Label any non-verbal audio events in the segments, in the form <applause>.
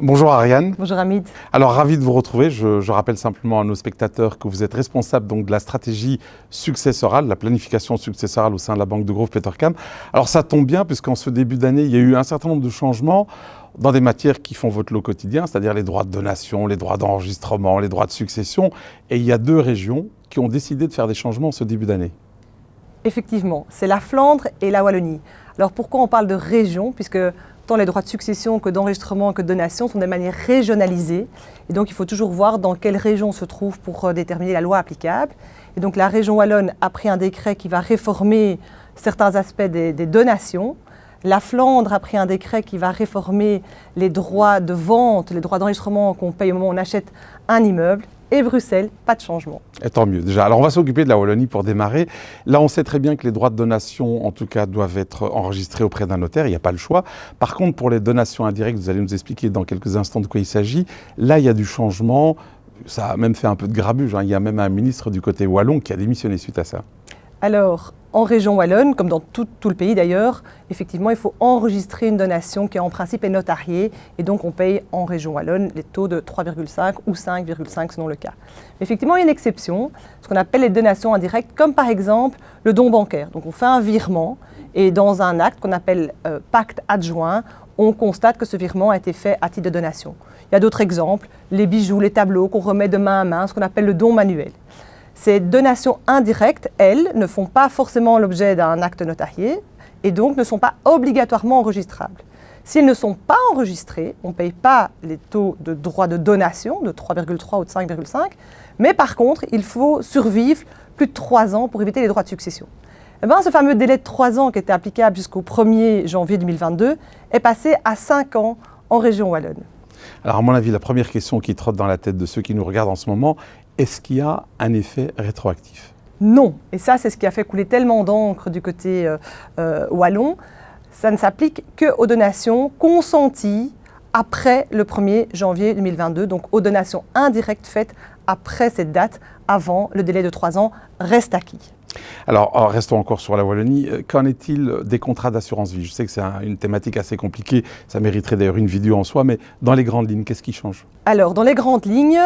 Bonjour Ariane. Bonjour Hamid. Alors ravi de vous retrouver. Je, rappelle simplement à nos spectateurs que vous êtes responsable donc de la stratégie successorale, la planification successorale au sein de la banque de groupe Petercam. Alors ça tombe bien puisqu'en ce début d'année, il y a eu un certain nombre de changements dans des matières qui font votre lot quotidien, c'est-à-dire les droits de donation, les droits d'enregistrement, les droits de succession. Et il y a deux régions qui ont décidé de faire des changements en ce début d'année. Effectivement, c'est la Flandre et la Wallonie. Alors pourquoi on parle de région Puisque tant les droits de succession que d'enregistrement que de donation sont de manière régionalisée. Et donc, il faut toujours voir dans quelle région on se trouve pour euh, déterminer la loi applicable. Et donc, la région Wallonne a pris un décret qui va réformer certains aspects des, des donations. La Flandre a pris un décret qui va réformer les droits de vente, les droits d'enregistrement qu'on paye au moment où on achète un immeuble et Bruxelles, pas de changement. Et tant mieux déjà. Alors on va s'occuper de la Wallonie pour démarrer. Là on sait très bien que les droits de donation en tout cas doivent être enregistrés auprès d'un notaire, il n'y a pas le choix. Par contre pour les donations indirectes, vous allez nous expliquer dans quelques instants de quoi il s'agit, là il y a du changement, ça a même fait un peu de grabuge, hein. il y a même un ministre du côté wallon qui a démissionné suite à ça. Alors, en région wallonne, comme dans tout, le pays d'ailleurs, effectivement, il faut enregistrer une donation qui en principe est notariée et donc on paye en région wallonne les taux de 3,5 ou 5,5 selon le cas. Effectivement, il y a une exception, ce qu'on appelle les donations indirectes, comme par exemple le don bancaire. Donc on fait un virement et dans un acte qu'on appelle euh, pacte adjoint, on constate que ce virement a été fait à titre de donation. Il y a d'autres exemples, les bijoux, les tableaux qu'on remet de main à main, ce qu'on appelle le don manuel. Ces donations indirectes, elles, ne font pas forcément l'objet d'un acte notarié et donc ne sont pas obligatoirement enregistrables. S'ils ne sont pas enregistrés, on ne paye pas les taux de droit de donation de 3,3 ou de 5,5, mais par contre, il faut survivre plus de 3 ans pour éviter les droits de succession. Eh bien, ce fameux délai de 3 ans qui était applicable jusqu'au 1er janvier 2022 est passé à 5 ans en région Wallonne. Alors à mon avis, la première question qui trotte dans la tête de ceux qui nous regardent en ce moment est-ce qu'il y a un effet rétroactif? Non. Et ça, c'est ce qui a fait couler tellement d'encre du côté euh, euh, wallon. Ça ne s'applique qu'aux donations consenties après le 1er janvier 2022, donc aux donations indirectes faites après cette date, avant le délai de trois ans, reste acquis. Alors, oh, restons encore sur la Wallonie. Euh, qu'en est-il des contrats d'assurance vie? Je sais que c'est une thématique assez compliquée, ça mériterait d'ailleurs une vidéo en soi, mais dans les grandes lignes, qu'est-ce qui change? Alors, dans les grandes lignes,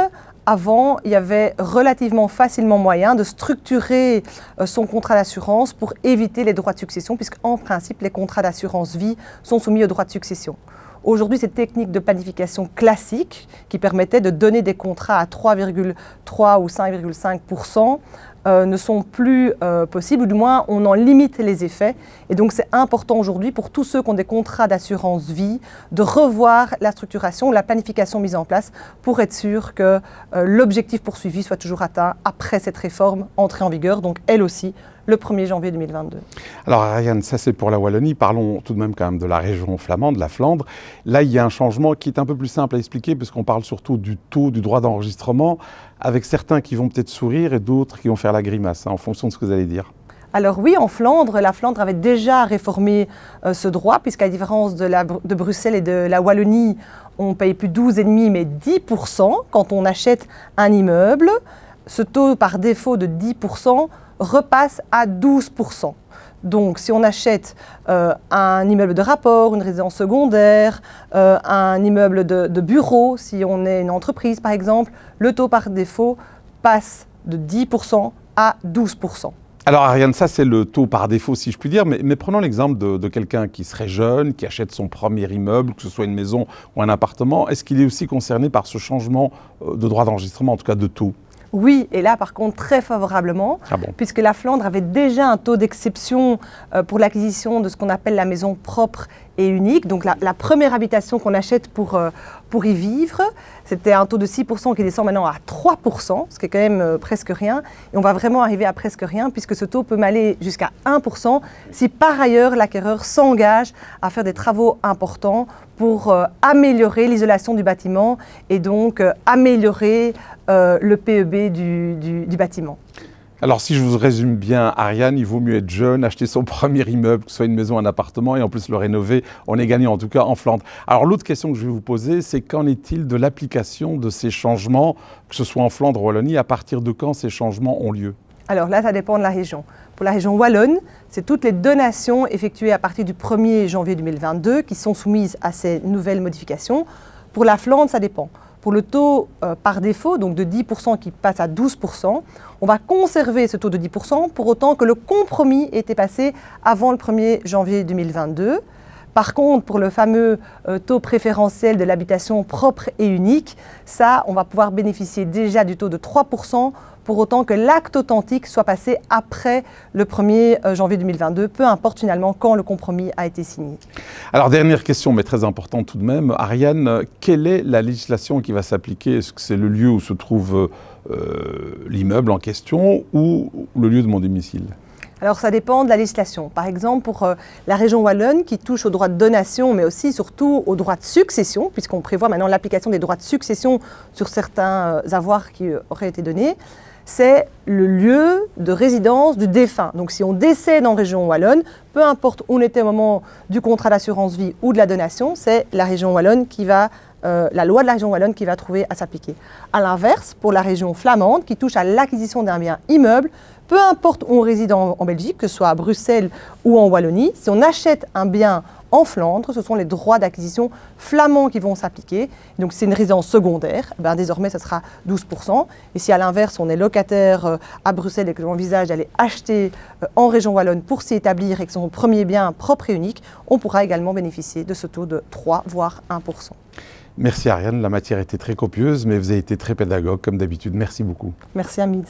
avant, il y avait relativement facilement moyen de structurer euh, son contrat d'assurance pour éviter les droits de succession, puisqu'en principe, les contrats d'assurance vie sont soumis aux droits de succession. Aujourd'hui, cette technique de planification classique qui permettait de donner des contrats à 3,3 ou 5,5 euh, ne sont plus euh, possibles, ou du moins on en limite les effets. Et donc c'est important aujourd'hui pour tous ceux qui ont des contrats d'assurance vie de revoir la structuration, la planification mise en place pour être sûr que euh, l'objectif poursuivi soit toujours atteint après cette réforme entrée en vigueur, donc elle aussi le 1er janvier 2022. Alors Ariane, ça c'est pour la Wallonie, parlons tout de même quand même de la région flamande, de la Flandre. Là il y a un changement qui est un peu plus simple à expliquer puisqu'on parle surtout du taux du droit d'enregistrement avec certains qui vont peut-être sourire et d'autres qui vont faire la grimace, hein, en fonction de ce que vous allez dire. Alors oui, en Flandre, la Flandre avait déjà réformé euh, ce droit, puisqu'à différence de, de, Bruxelles et de la Wallonie, on paye plus 12,5 mais 10% quand on achète un immeuble. Ce taux par défaut de 10% repasse à 12%. Donc, si on achète euh, un immeuble de rapport, une résidence secondaire, euh, un immeuble de, bureau, si on est une entreprise par exemple, le taux par défaut passe de 10% à 12%. Alors Ariane, ça c'est le taux par défaut si je puis dire, mais, prenons l'exemple de, de quelqu'un qui serait jeune, qui achète son premier immeuble, que ce soit une maison ou un appartement. Est-ce qu'il est aussi concerné par ce changement euh, de droit d'enregistrement, en tout cas de taux? Oui, et là par contre très favorablement, ah puisque la Flandre avait déjà un taux d'exception euh, pour l'acquisition de ce qu'on appelle la maison propre et unique. Donc la, première habitation qu'on achète pour, euh, pour y vivre, c'était un taux de 6% qui descend maintenant à 3%, ce qui est quand même euh, presque rien. Et on va vraiment arriver à presque rien, puisque ce taux peut m'aller jusqu'à 1% si par ailleurs l'acquéreur s'engage à faire des travaux importants pour améliorer l'isolation du bâtiment et donc améliorer le PEB du bâtiment. Alors si je vous résume bien, Ariane, il vaut mieux être jeune, acheter son <laughs> premier immeuble, que ce soit une maison, un appartement, et en plus le rénover. On est gagnant en tout cas en Flandre. Alors l'autre question que je vais vous poser, c'est qu'en est-il de l'application de ces changements, que ce soit en Flandre ou Wallonie, à partir de quand ces changements ont lieu? Alors là, ça dépend de la région. Pour la région Wallonne, c'est toutes les donations effectuées à partir du 1er janvier 2022 qui sont soumises à ces nouvelles modifications. Pour la Flandre, ça dépend. Pour le taux euh, par défaut, donc de 10% qui passe à 12%, on va conserver ce taux de 10% pour autant que le compromis ait été passé avant le 1er janvier 2022. Par contre, pour le fameux euh, taux préférentiel de l'habitation propre et unique, ça, on va pouvoir bénéficier déjà du taux de 3% pour autant que l'acte authentique soit passé après le 1er euh, janvier 2022, peu importe finalement quand le compromis a été signé. Alors dernière question, mais très importante tout de même. Ariane, quelle est la législation qui va s'appliquer? Est-ce que c'est le lieu où se trouve euh, l'immeuble en question ou le lieu de mon domicile? Alors ça dépend de la législation. Par exemple, pour euh, la région Wallonne qui touche aux droits de donation, mais aussi surtout aux droits de succession, puisqu'on prévoit maintenant l'application des droits de succession sur certains avoirs qui auraient été donnés, c'est le lieu de résidence du défunt. Donc si on décède en région wallonne, peu importe où on était au moment du contrat d'assurance vie ou de la donation, c'est la région wallonne qui va euh, la loi de la région wallonne qui va trouver à s'appliquer. A l'inverse, pour la région flamande, qui touche à l'acquisition d'un bien immeuble, peu importe où on réside en, en, Belgique, que ce soit à Bruxelles ou en Wallonie, si on achète un bien en Flandre, ce sont les droits d'acquisition flamands qui vont s'appliquer. Donc c'est une résidence secondaire, ben, désormais ce sera 12%. Et si à l'inverse on est locataire euh, à Bruxelles et que l'on envisage d'aller acheter euh, en région Wallonne pour s'y établir et que son premier bien propre et unique, on pourra également bénéficier de ce taux de 3 voire 1%. Merci Ariane, la matière était très copieuse, mais vous avez été très pédagogue comme d'habitude. Merci beaucoup. Merci Hamid.